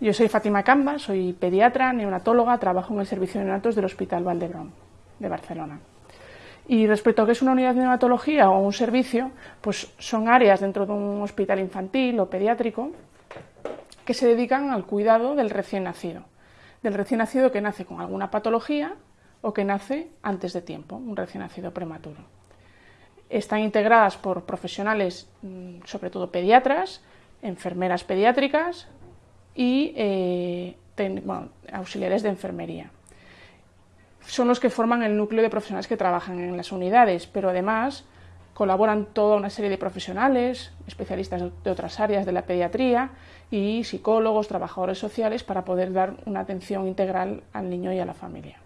Yo soy Fátima Camba, soy pediatra, neonatóloga, trabajo en el servicio de neonatos del Hospital Valdebrón de Barcelona. Y respecto a qué es una unidad de neonatología o un servicio, pues son áreas dentro de un hospital infantil o pediátrico que se dedican al cuidado del recién nacido. Del recién nacido que nace con alguna patología o que nace antes de tiempo, un recién nacido prematuro. Están integradas por profesionales, mm, sobre todo pediatras, enfermeras pediátricas, y eh, auxiliares de enfermería. Son los que forman el núcleo de profesionales que trabajan en las unidades, pero además colaboran toda una serie de profesionales, especialistas de otras áreas de la pediatría y psicólogos, trabajadores sociales para poder dar una atención integral al niño y a la familia.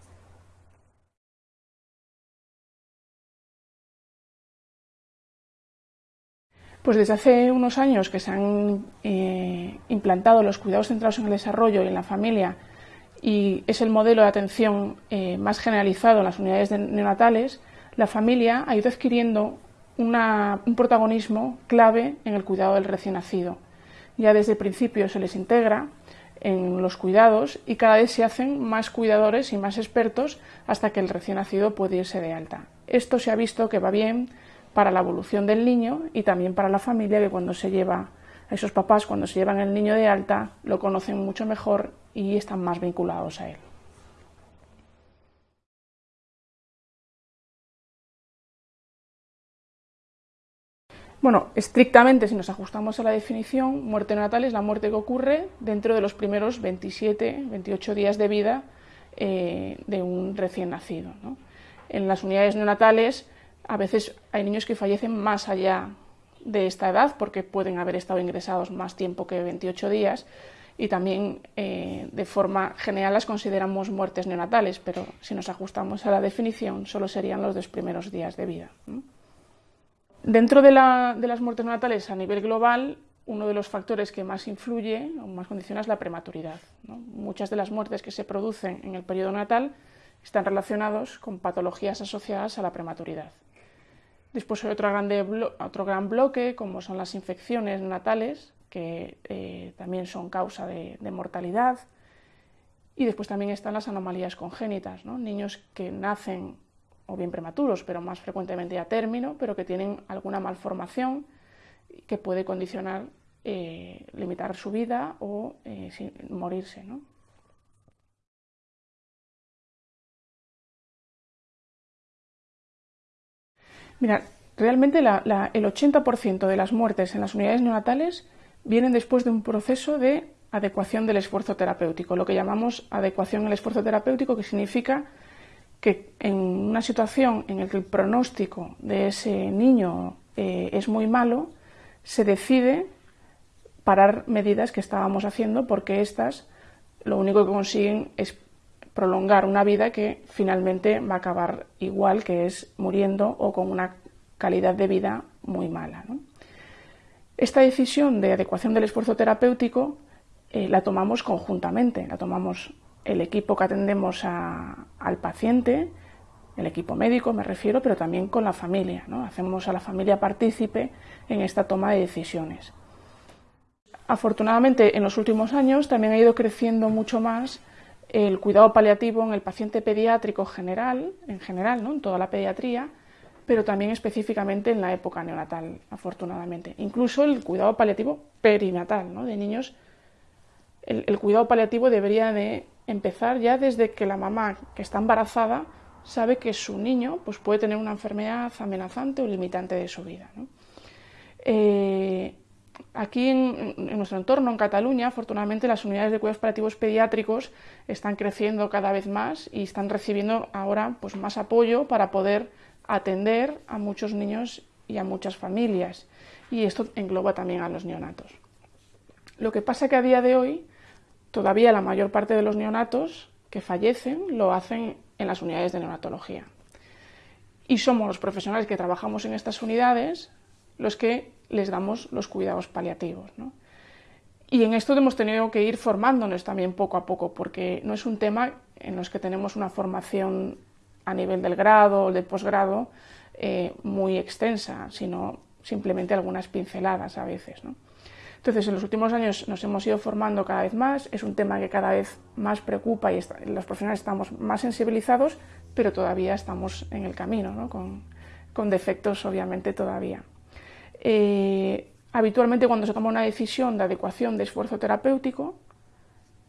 Pues desde hace unos años que se han eh, implantado los cuidados centrados en el desarrollo y en la familia y es el modelo de atención eh, más generalizado en las unidades neonatales, la familia ha ido adquiriendo un protagonismo clave en el cuidado del recién nacido. Ya desde el principio se les integra en los cuidados y cada vez se hacen más cuidadores y más expertos hasta que el recién nacido puede irse de alta. Esto se ha visto que va bien para la evolución del niño y también para la familia que cuando se lleva a esos papás, cuando se llevan el niño de alta, lo conocen mucho mejor y están más vinculados a él. Bueno, estrictamente, si nos ajustamos a la definición, muerte neonatal es la muerte que ocurre dentro de los primeros 27, 28 días de vida eh, de un recién nacido. En las unidades neonatales a veces hay niños que fallecen más allá de esta edad porque pueden haber estado ingresados más tiempo que 28 días y también eh, de forma general las consideramos muertes neonatales, pero si nos ajustamos a la definición solo serían los dos primeros días de vida. Dentro de, las muertes neonatales a nivel global, uno de los factores que más influye o más condiciona es la prematuridad. Muchas de las muertes que se producen en el periodo natal están relacionados con patologías asociadas a la prematuridad. Después hay otro, otro gran bloque, como son las infecciones natales, que eh, también son causa de, mortalidad. Y después también están las anomalías congénitas, niños que nacen o bien prematuros, pero más frecuentemente a término, pero que tienen alguna malformación que puede condicionar, eh, limitar su vida o eh, morirse. ¿no? Mira, realmente el 80% de las muertes en las unidades neonatales vienen después de un proceso de adecuación del esfuerzo terapéutico, lo que llamamos adecuación al esfuerzo terapéutico, que significa que en una situación en la que el pronóstico de ese niño eh, es muy malo, se decide parar medidas que estábamos haciendo porque estas lo único que consiguen es prolongar una vida que finalmente va a acabar igual, que es muriendo o con una calidad de vida muy mala. Esta decisión de adecuación del esfuerzo terapéutico eh, la tomamos conjuntamente, la tomamos el equipo que atendemos al paciente, el equipo médico me refiero, pero también con la familia. Hacemos a la familia partícipe en esta toma de decisiones. Afortunadamente, en los últimos años también ha ido creciendo mucho más el cuidado paliativo en el paciente pediátrico general, en general, ¿no? en toda la pediatría, pero también específicamente en la época neonatal, afortunadamente. Incluso el cuidado paliativo perinatal, ¿no? de niños. El, cuidado paliativo debería de empezar ya desde que la mamá que está embarazada sabe que su niño pues, puede tener una enfermedad amenazante o limitante de su vida. Eh, Aquí en, nuestro entorno, en Cataluña, afortunadamente las unidades de cuidados paliativos pediátricos están creciendo cada vez más y están recibiendo ahora pues, más apoyo para poder atender a muchos niños y a muchas familias. Y esto engloba también a los neonatos. Lo que pasa que a día de hoy todavía la mayor parte de los neonatos que fallecen lo hacen en las unidades de neonatología. Y somos los profesionales que trabajamos en estas unidades los que les damos los cuidados paliativos. Y en esto hemos tenido que ir formándonos también poco a poco, porque no es un tema en los que tenemos una formación a nivel del grado o del posgrado eh, muy extensa, sino simplemente algunas pinceladas a veces. Entonces, en los últimos años nos hemos ido formando cada vez más, es un tema que cada vez más preocupa y los profesionales estamos más sensibilizados, pero todavía estamos en el camino, ¿no? con, defectos obviamente todavía. Eh, habitualmente cuando se toma una decisión de adecuación de esfuerzo terapéutico,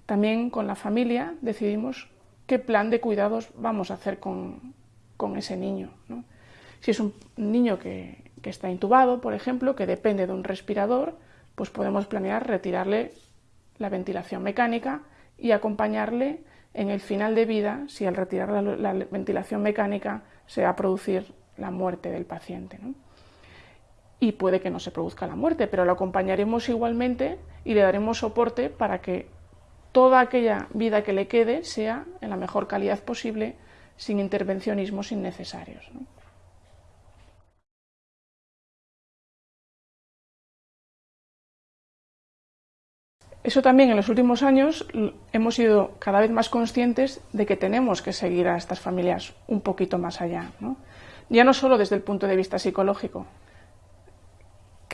también con la familia decidimos qué plan de cuidados vamos a hacer con, con ese niño. Si es un niño que está intubado, por ejemplo, que depende de un respirador, pues podemos planear retirarle la ventilación mecánica y acompañarle en el final de vida si al retirar la, ventilación mecánica se va a producir la muerte del paciente. Y puede que no se produzca la muerte, pero lo acompañaremos igualmente y le daremos soporte para que toda aquella vida que le quede sea en la mejor calidad posible, sin intervencionismos innecesarios. Eso también en los últimos años hemos sido cada vez más conscientes de que tenemos que seguir a estas familias un poquito más allá. Ya no solo desde el punto de vista psicológico,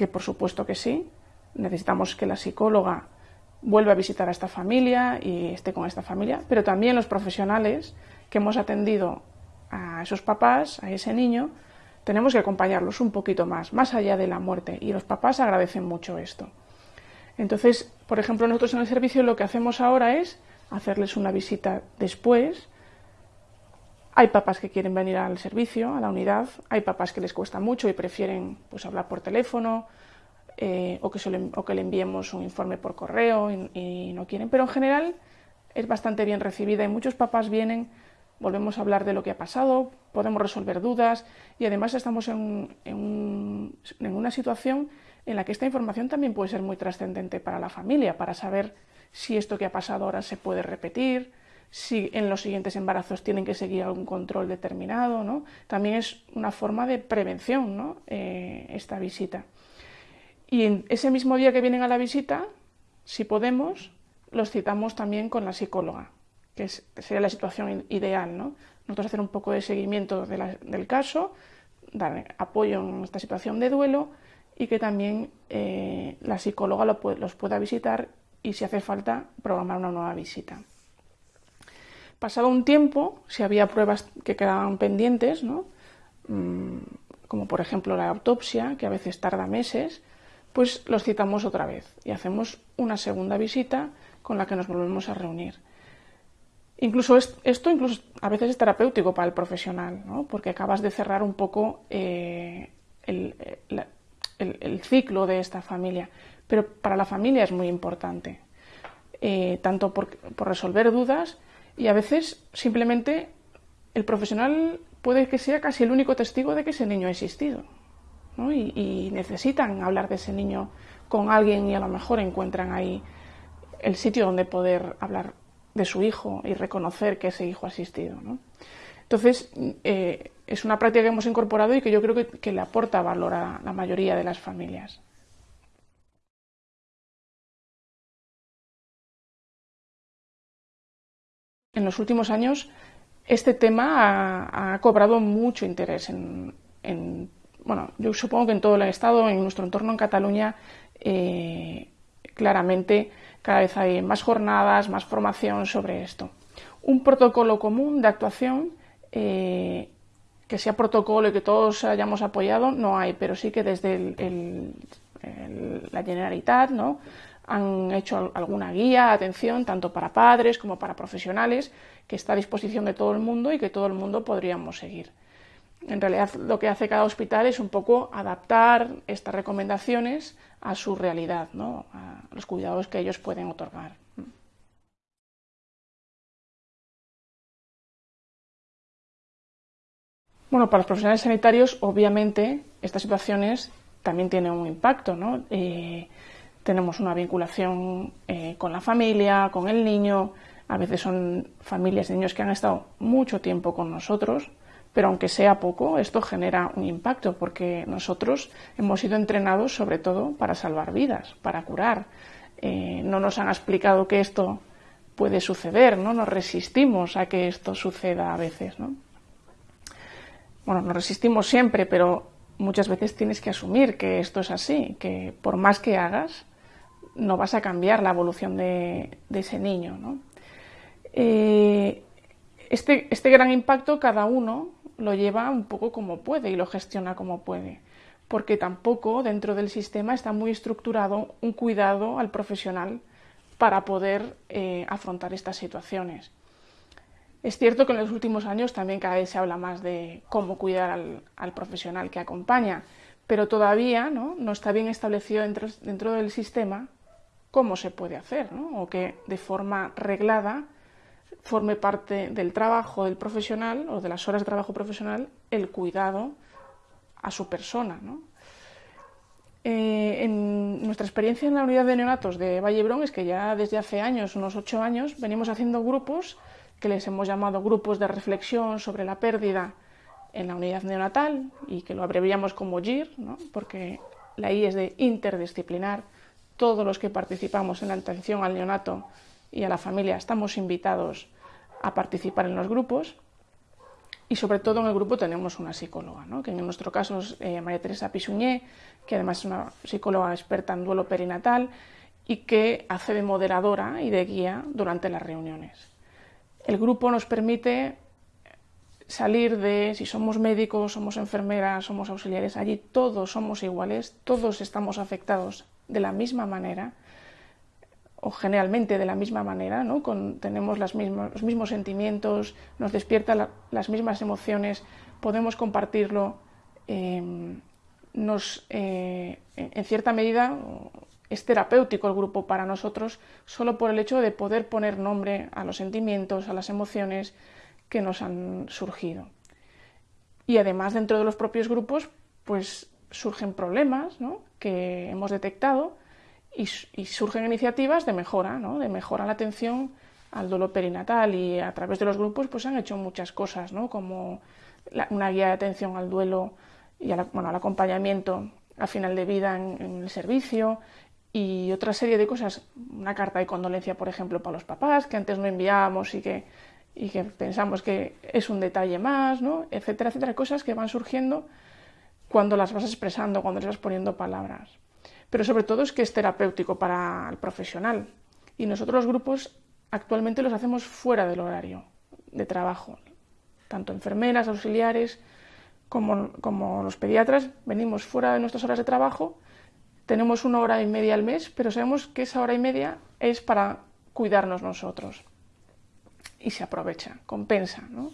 que por supuesto que sí, necesitamos que la psicóloga vuelva a visitar a esta familia y esté con esta familia, pero también los profesionales que hemos atendido a esos papás, a ese niño, tenemos que acompañarlos un poquito más, más allá de la muerte, y los papás agradecen mucho esto. Entonces, por ejemplo, nosotros en el servicio lo que hacemos ahora es hacerles una visita después. Hay papás que quieren venir al servicio, a la unidad, hay papás que les cuesta mucho y prefieren pues, hablar por teléfono eh, o, que le, o, que le, enviemos un informe por correo y, no quieren, pero en general es bastante bien recibida y muchos papás vienen, volvemos a hablar de lo que ha pasado, podemos resolver dudas y además estamos en, en, en una situación en la que esta información también puede ser muy trascendente para la familia, para saber si esto que ha pasado ahora se puede repetir, si en los siguientes embarazos tienen que seguir algún control determinado, ¿no? También es una forma de prevención. Eh, esta visita. Y en ese mismo día que vienen a la visita, si podemos, los citamos también con la psicóloga, que sería la situación ideal, ¿no? Nosotros hacer un poco de seguimiento del caso, dar apoyo en esta situación de duelo y que también eh, la psicóloga los pueda visitar y si hace falta programar una nueva visita. Pasado un tiempo, si había pruebas que quedaban pendientes, mm, como por ejemplo la autopsia, que a veces tarda meses, pues los citamos otra vez y hacemos una segunda visita con la que nos volvemos a reunir. Incluso esto incluso a veces es terapéutico para el profesional, porque acabas de cerrar un poco eh, el, el, ciclo de esta familia. Pero para la familia es muy importante, eh, tanto por, resolver dudas y a veces simplemente el profesional puede que sea casi el único testigo de que ese niño ha existido. Y, y, necesitan hablar de ese niño con alguien y a lo mejor encuentran ahí el sitio donde poder hablar de su hijo y reconocer que ese hijo ha existido. ¿no? Entonces, eh, es una práctica que hemos incorporado y que yo creo que, le aporta valor a la mayoría de las familias. En los últimos años, este tema ha, cobrado mucho interés en, bueno, yo supongo que en todo el Estado, en nuestro entorno en Cataluña, eh, claramente cada vez hay más jornadas, más formación sobre esto. Un protocolo común de actuación eh, que sea protocolo y que todos hayamos apoyado, no hay, pero sí que desde la Generalitat ¿no? Han hecho alguna guía, atención, tanto para padres como para profesionales, que está a disposición de todo el mundo y que todo el mundo podríamos seguir. En realidad lo que hace cada hospital es un poco adaptar estas recomendaciones a su realidad, ¿no? a los cuidados que ellos pueden otorgar. Bueno, para los profesionales sanitarios, obviamente, estas situaciones también tienen un impacto, ¿no? Eh, tenemos una vinculación eh, con la familia, con el niño, a veces son familias de niños que han estado mucho tiempo con nosotros, pero aunque sea poco, esto genera un impacto porque nosotros hemos sido entrenados sobre todo para salvar vidas, para curar. Eh, no nos han explicado que esto puede suceder, ¿no? Nos resistimos a que esto suceda a veces, ¿no? bueno, nos resistimos siempre, pero muchas veces tienes que asumir que esto es así, que por más que hagas, no vas a cambiar la evolución de, ese niño. Eh, este, este gran impacto cada uno lo lleva un poco como puede y lo gestiona como puede, porque tampoco dentro del sistema está muy estructurado un cuidado al profesional para poder eh, afrontar estas situaciones. Es cierto que en los últimos años también cada vez se habla más de cómo cuidar al, profesional que acompaña, pero todavía ¿no? no está bien establecido dentro, dentro, del sistema cómo se puede hacer, ¿no? o que de forma reglada forme parte del trabajo del profesional o de las horas de trabajo profesional el cuidado a su persona. ¿no? Eh, en nuestra experiencia en la unidad de neonatos de Vallebrón es que ya desde hace años, unos ocho años, venimos haciendo grupos que les hemos llamado grupos de reflexión sobre la pérdida en la unidad neonatal y que lo abreviamos como GIR, ¿no? porque la I es de interdisciplinar. Todos los que participamos en la atención al neonato y a la familia estamos invitados a participar en los grupos y sobre todo en el grupo tenemos una psicóloga, que en nuestro caso es eh, María Teresa Pisuñé, que además es una psicóloga experta en duelo perinatal y que hace de moderadora y de guía durante las reuniones. El grupo nos permite salir de si somos médicos, somos enfermeras, somos auxiliares, allí todos somos iguales, todos estamos afectados de la misma manera o generalmente de la misma manera, ¿no? tenemos los mismos sentimientos, nos despierta las mismas emociones, podemos compartirlo, em, nos, eh, en cierta medida es terapéutico el grupo para nosotros solo por el hecho de poder poner nombre a los sentimientos, a las emociones que nos han surgido. Y además dentro de los propios grupos pues surgen problemas que hemos detectado y, surgen iniciativas de mejora, ¿no? de mejora la atención al dolor perinatal y a través de los grupos pues han hecho muchas cosas, ¿no? como una guía de atención al duelo y bueno, al acompañamiento a final de vida en, el servicio y otra serie de cosas, una carta de condolencia, por ejemplo, para los papás, que antes no enviábamos y que, y que pensamos que es un detalle más, ¿no? etcétera, etcétera, cosas que van surgiendo cuando las vas expresando, cuando les vas poniendo palabras pero sobre todo es que es terapéutico para el profesional. Y nosotros los grupos actualmente los hacemos fuera del horario de trabajo. Tanto enfermeras, auxiliares, como, los pediatras, venimos fuera de nuestras horas de trabajo, tenemos una hora y media al mes, pero sabemos que esa hora y media es para cuidarnos nosotros. Y se aprovecha, compensa, ¿no?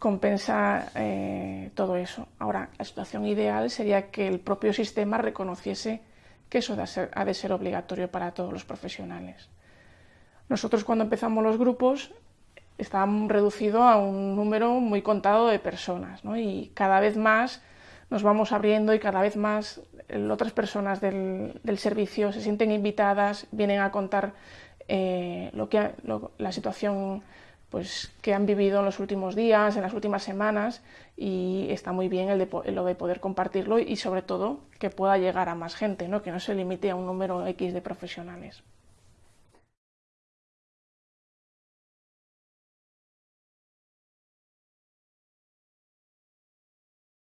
Compensa eh, todo eso. Ahora, la situación ideal sería que el propio sistema reconociese que eso ha de ser obligatorio para todos los profesionales. Nosotros cuando empezamos los grupos estábamos reducidos a un número muy contado de personas y cada vez más nos vamos abriendo y cada vez más otras personas del, servicio se sienten invitadas, vienen a contar eh, lo que, la situación pues, que han vivido en los últimos días, en las últimas semanas, y está muy bien el de, lo de poder compartirlo y sobre todo que pueda llegar a más gente, ¿no? que no se limite a un número X de profesionales.